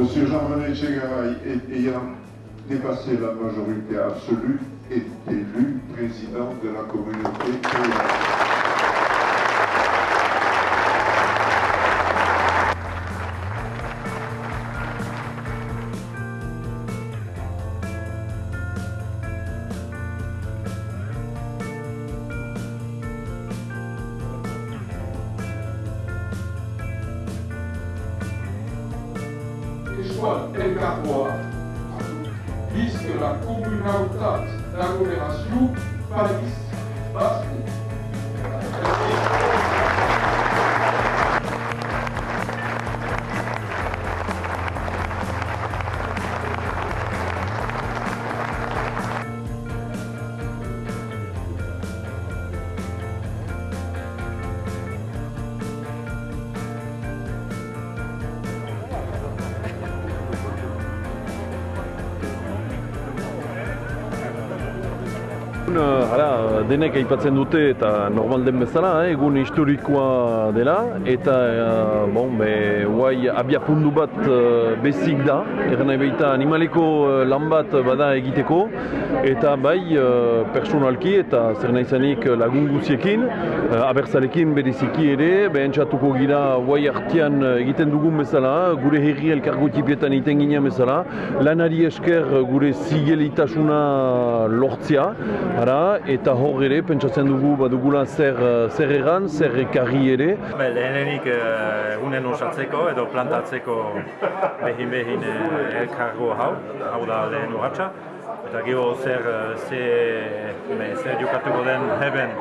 M. Jean-René Chegaray ayant dépassé la majorité absolue est élu président de la communauté Joan elkargoa puisque la communautat d'agglomération Paris una Hala, denek aipatzen dute eta normal den bezala, eh, egun historikoa dela eta eh, bon, be, guai abia pundu bat eh, bezik da, erren nahi baita animaleko eh, lan bat bada egiteko eta bai eh, personalki eta zer nahi zanik lagun guziekin, eh, abertzalekin bereziki ere, behen txatuko gira guai artian egiten dugun bezala, gure herri elkargo tipietan iten ginen bezala, lanari esker gure zigelitasuna lortzea, Ara, eta hor ere, pentsatzen dugu badugula zer, zer egan, zer ekarri ere. Be, lehenenik egunen osatzeko edo plantatzeko behin-behin elkargo hau, hau da lehen urratxa. Eta gero zer, ze, be, zer jokatuko den heben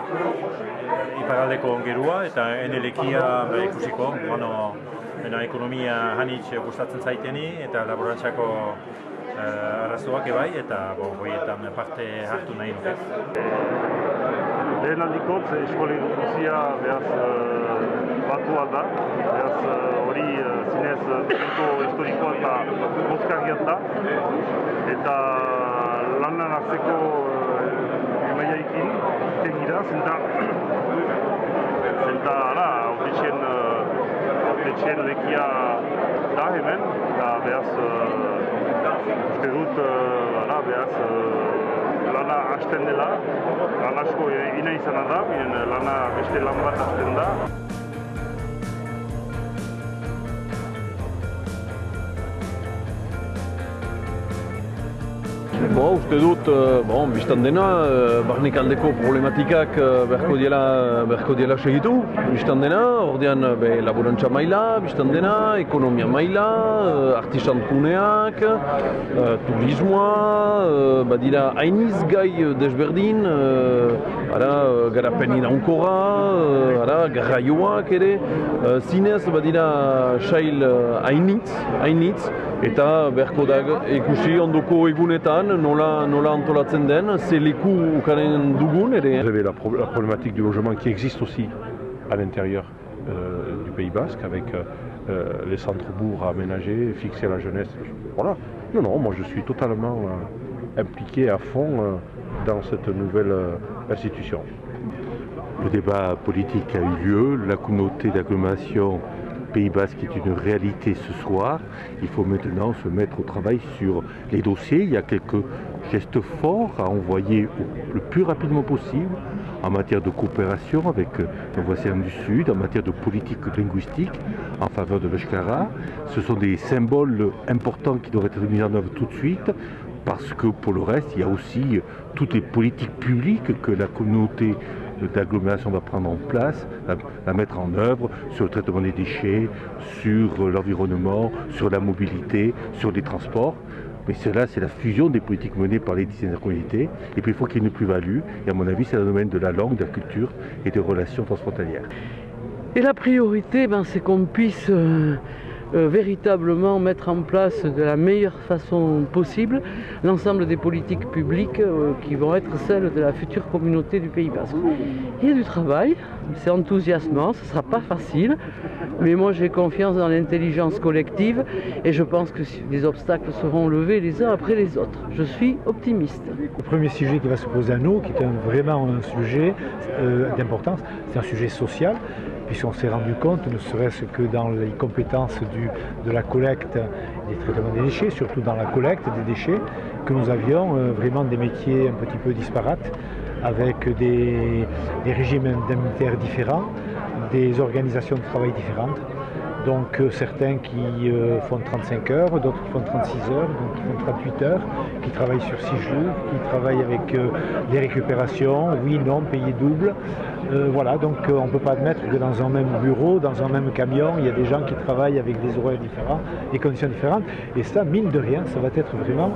iparaldeko ongerua eta enelekia be, ikusiko. Bueno, ekonomia hanitz gustatzen zaiteni eta laborantzako arazoak ebai eta bo, hoietan parte hartu nahi nuke. Lehen aldikotz, eskoli guzia behaz uh, batua da, behaz hori uh, zinez punto historikoa eta boskarriat da, eta lanan hartzeko uh, emaiaikin tegira, zenta, zenta, ara, autetxen lekia da hemen, eta behaz uste dut behaz uh, lana hasten dela, lan asko ina izana da, lana beste lan bat hasten da. Bo, uste dut, bon, biztan dena, barnek aldeko problematikak berko diela, berko diela segitu, biztan dena, ordean be, laborantza maila, biztan dena, ekonomia maila, artisan kuneak, turismoa, badira hainiz gai desberdin, ara, garapen irankora, ara, garraioak ere, zinez badira sail hainitz, hainitz, eta berko da ikusi ondoko egunetan nola, nola antolatzen den, ze leku ukaren dugun ere? Vous avez la, pro la, problématique du logement qui existe aussi à l'intérieur euh, du Pays Basque avec euh, les centres-bourgs aménagés, fixés à la jeunesse. Voilà. Non, non, moi je suis totalement euh, impliqué à fond dans cette nouvelle institution. Le débat politique a eu lieu, la communauté d'agglomération Pays Basque est une réalité ce soir. Il faut maintenant se mettre au travail sur les dossiers. Il y a quelques gestes forts à envoyer le plus rapidement possible en matière de coopération avec nos voisins du Sud, en matière de politique linguistique en faveur de l'Eshkara. Ce sont des symboles importants qui doivent être mis en œuvre tout de suite parce que pour le reste, il y a aussi toutes les politiques publiques que la communauté d'agglomération va prendre en place, la, mettre en œuvre sur le traitement des déchets, sur l'environnement, sur la mobilité, sur les transports. Mais cela, c'est la fusion des politiques menées par les communautés. Et puis il faut qu'il y ait une plus-value. Et à mon avis, c'est le domaine de la langue, de la culture et des relations transfrontalières. Et la priorité, ben, c'est qu'on puisse euh, euh, véritablement mettre en place de la meilleure façon possible l'ensemble des politiques publiques euh, qui vont être celles de la future communauté du Pays Basque. Il y a du travail, c'est enthousiasmant, ce ne sera pas facile, mais moi j'ai confiance dans l'intelligence collective et je pense que les obstacles seront levés les uns après les autres. Je suis optimiste. Le premier sujet qui va se poser à nous, qui est un, vraiment un sujet euh, d'importance, c'est un sujet social puisqu'on s'est rendu compte, ne serait-ce que dans les compétences de la collecte des traitements des déchets, surtout dans la collecte des déchets, que nous avions vraiment des métiers un petit peu disparates, avec des régimes indemnitaires différents, des organisations de travail différentes. Donc euh, certains qui euh, font 35 heures, d'autres qui font 36 heures, d'autres qui font 38 heures, qui travaillent sur 6 jours, qui travaillent avec euh, des récupérations, oui, non, payé double. Voilà, donc on ne peut pas admettre que dans un même bureau, dans un même camion, il y a des gens qui travaillent avec des horaires différents, des conditions différentes. Et ça, mine de rien, ça va être vraiment